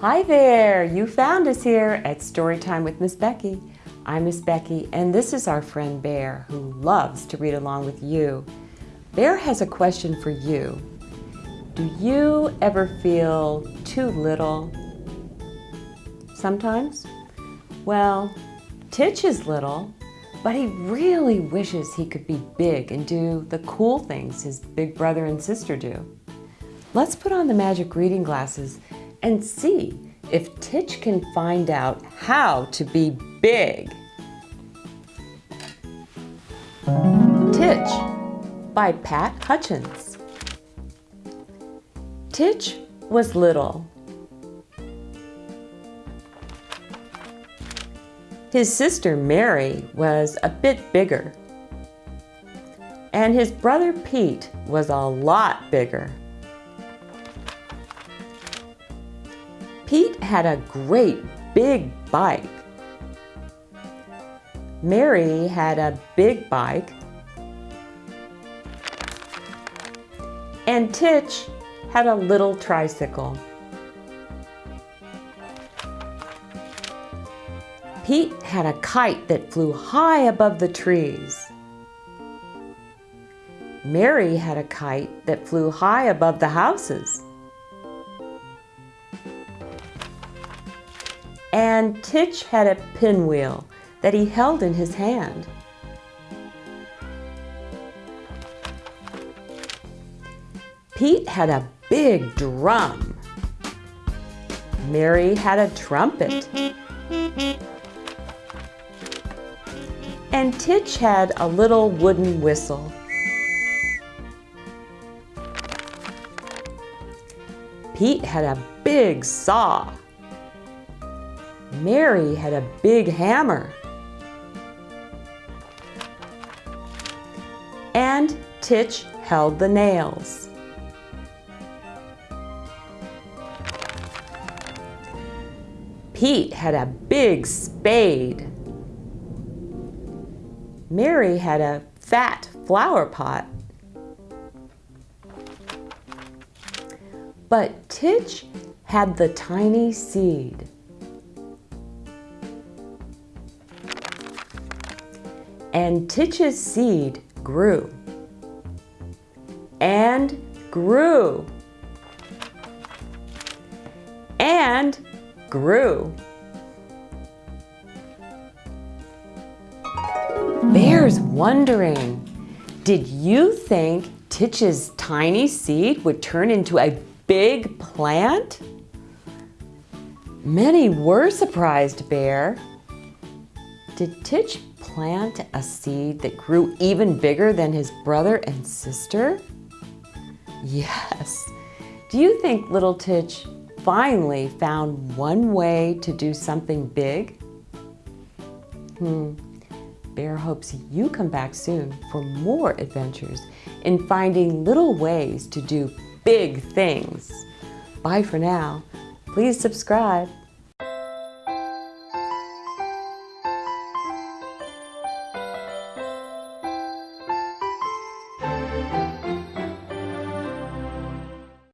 Hi there! You found us here at Storytime with Miss Becky. I'm Miss Becky and this is our friend Bear who loves to read along with you. Bear has a question for you. Do you ever feel too little? Sometimes? Well, Titch is little, but he really wishes he could be big and do the cool things his big brother and sister do. Let's put on the magic reading glasses and see if Titch can find out how to be big. Titch by Pat Hutchins. Titch was little. His sister Mary was a bit bigger. And his brother Pete was a lot bigger. Pete had a great big bike. Mary had a big bike. And Titch had a little tricycle. Pete had a kite that flew high above the trees. Mary had a kite that flew high above the houses. And Titch had a pinwheel that he held in his hand. Pete had a big drum. Mary had a trumpet. And Titch had a little wooden whistle. Pete had a big saw. Mary had a big hammer. And Titch held the nails. Pete had a big spade. Mary had a fat flower pot. But Titch had the tiny seed. And Titch's seed grew and grew and grew. Bear's wondering, did you think Titch's tiny seed would turn into a big plant? Many were surprised, Bear. Did Titch plant a seed that grew even bigger than his brother and sister? Yes. Do you think little Titch finally found one way to do something big? Hmm. Bear hopes you come back soon for more adventures in finding little ways to do big things. Bye for now. Please subscribe.